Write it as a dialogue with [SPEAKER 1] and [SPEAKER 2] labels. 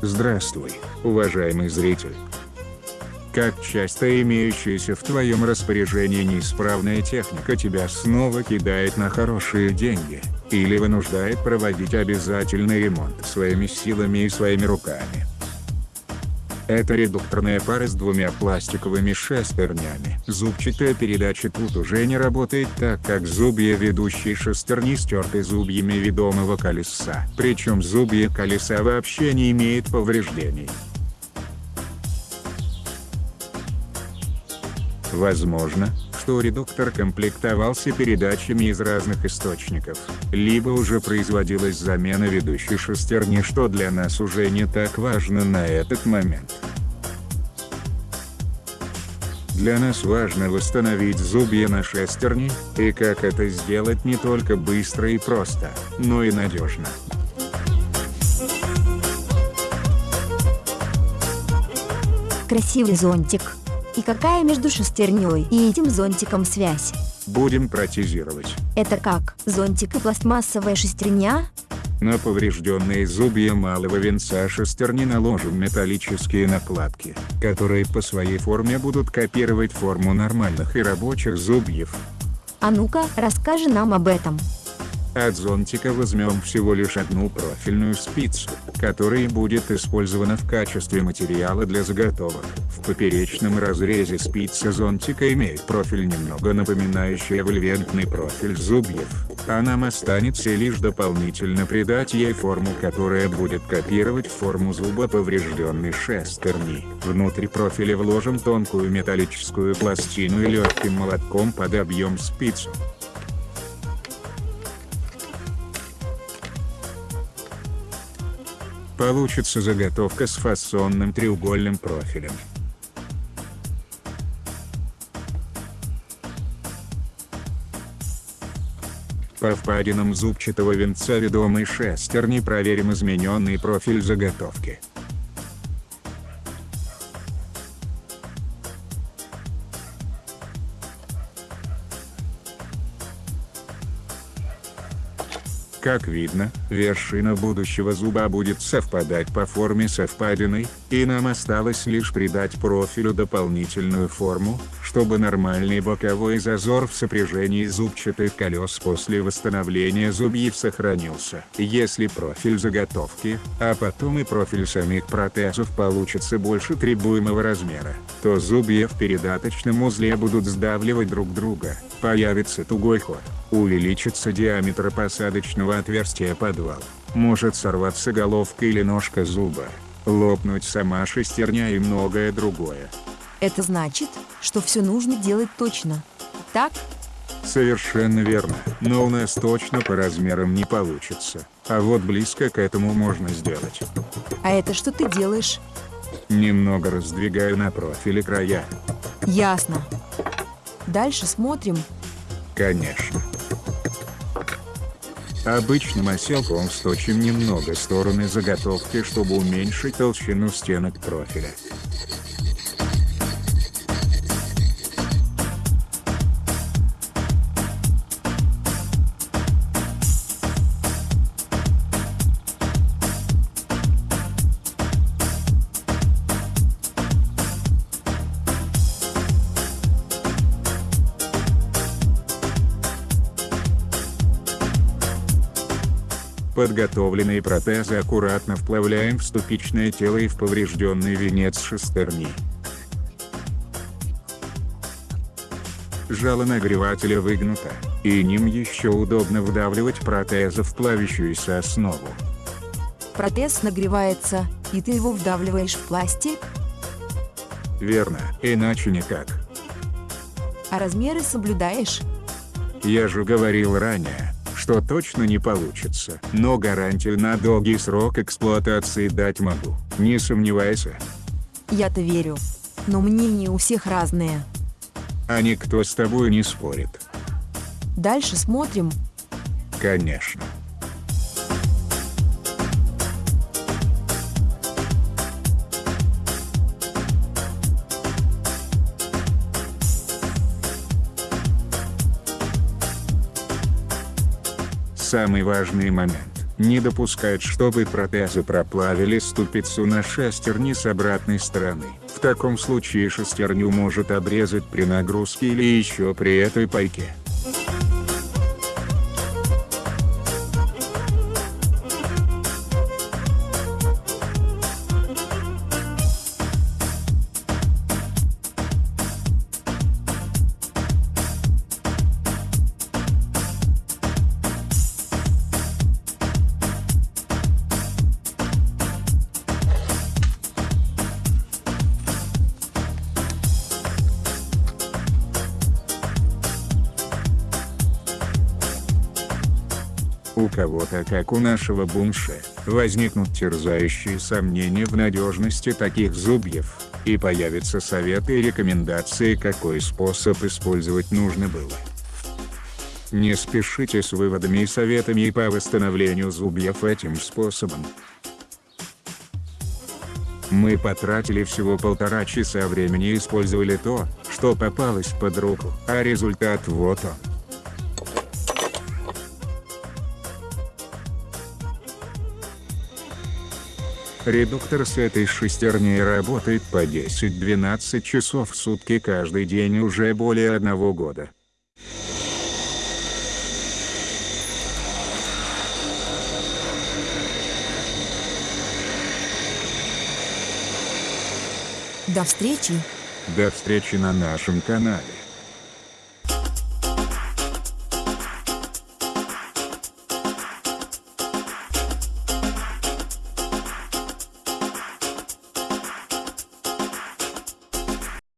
[SPEAKER 1] Здравствуй, уважаемый зритель. Как часто имеющаяся в твоем распоряжении неисправная техника тебя снова кидает на хорошие деньги, или вынуждает проводить обязательный ремонт своими силами и своими руками. Это редукторная пара с двумя пластиковыми шестернями. Зубчатая передача тут уже не работает так как зубья ведущей шестерни стерты зубьями ведомого колеса. Причем зубья колеса вообще не имеют повреждений. Возможно, что редуктор комплектовался передачами из разных источников, либо уже производилась замена ведущей шестерни что для нас уже не так важно на этот момент. Для нас важно восстановить зубья на шестерни, и как это сделать не только быстро и просто, но и надежно.
[SPEAKER 2] Красивый зонтик. И какая между шестерней и этим зонтиком связь?
[SPEAKER 1] Будем протезировать.
[SPEAKER 2] Это как, зонтик и пластмассовая шестерня?
[SPEAKER 1] На поврежденные зубья малого венца шестерни наложим металлические накладки, которые по своей форме будут копировать форму нормальных и рабочих зубьев.
[SPEAKER 2] А ну-ка, расскажи нам об этом.
[SPEAKER 1] От зонтика возьмем всего лишь одну профильную спицу, которая будет использована в качестве материала для заготовок. В поперечном разрезе спицы зонтика имеет профиль немного напоминающий эвольвентный профиль зубьев, а нам останется лишь дополнительно придать ей форму которая будет копировать форму зуба поврежденной шестерни. Внутри профиля вложим тонкую металлическую пластину и легким молотком подобьем спицу. Получится заготовка с фасонным треугольным профилем. По впадинам зубчатого венца ведомой шестерни проверим измененный профиль заготовки. Как видно, вершина будущего зуба будет совпадать по форме со впадиной, и нам осталось лишь придать профилю дополнительную форму, чтобы нормальный боковой зазор в сопряжении зубчатых колес после восстановления зубьев сохранился. Если профиль заготовки, а потом и профиль самих протезов получится больше требуемого размера, то зубья в передаточном узле будут сдавливать друг друга, появится тугой ход увеличится диаметр посадочного отверстия подвал, может сорваться головка или ножка зуба, лопнуть сама шестерня и многое другое.
[SPEAKER 2] Это значит, что все нужно делать точно. Так?
[SPEAKER 1] Совершенно верно, но у нас точно по размерам не получится, а вот близко к этому можно сделать.
[SPEAKER 2] А это что ты делаешь?
[SPEAKER 1] Немного раздвигаю на профиле края.
[SPEAKER 2] Ясно. Дальше смотрим.
[SPEAKER 1] Конечно. Обычным оселком сточим немного стороны заготовки, чтобы уменьшить толщину стенок профиля. Подготовленные протезы аккуратно вплавляем в ступичное тело и в поврежденный венец шестерни. Жало нагревателя выгнуто, и ним еще удобно вдавливать протезы в плавящуюся основу.
[SPEAKER 2] Протез нагревается, и ты его вдавливаешь в пластик?
[SPEAKER 1] Верно, иначе никак.
[SPEAKER 2] А размеры соблюдаешь?
[SPEAKER 1] Я же говорил ранее, что точно не получится, но гарантию на долгий срок эксплуатации дать могу, не сомневайся.
[SPEAKER 2] Я-то верю. Но мнения у всех разные.
[SPEAKER 1] А никто с тобой не спорит.
[SPEAKER 2] Дальше смотрим.
[SPEAKER 1] Конечно. Самый важный момент. Не допускать, чтобы протезы проплавили ступицу на шестерни с обратной стороны. В таком случае шестерню может обрезать при нагрузке или еще при этой пайке. У кого-то, как у нашего бунше, возникнут терзающие сомнения в надежности таких зубьев, и появятся советы и рекомендации какой способ использовать нужно было. Не спешите с выводами и советами по восстановлению зубьев этим способом. Мы потратили всего полтора часа времени и использовали то, что попалось под руку, а результат вот он. Редуктор с этой шестерней работает по 10-12 часов в сутки каждый день уже более одного года.
[SPEAKER 2] До встречи!
[SPEAKER 1] До встречи на нашем канале.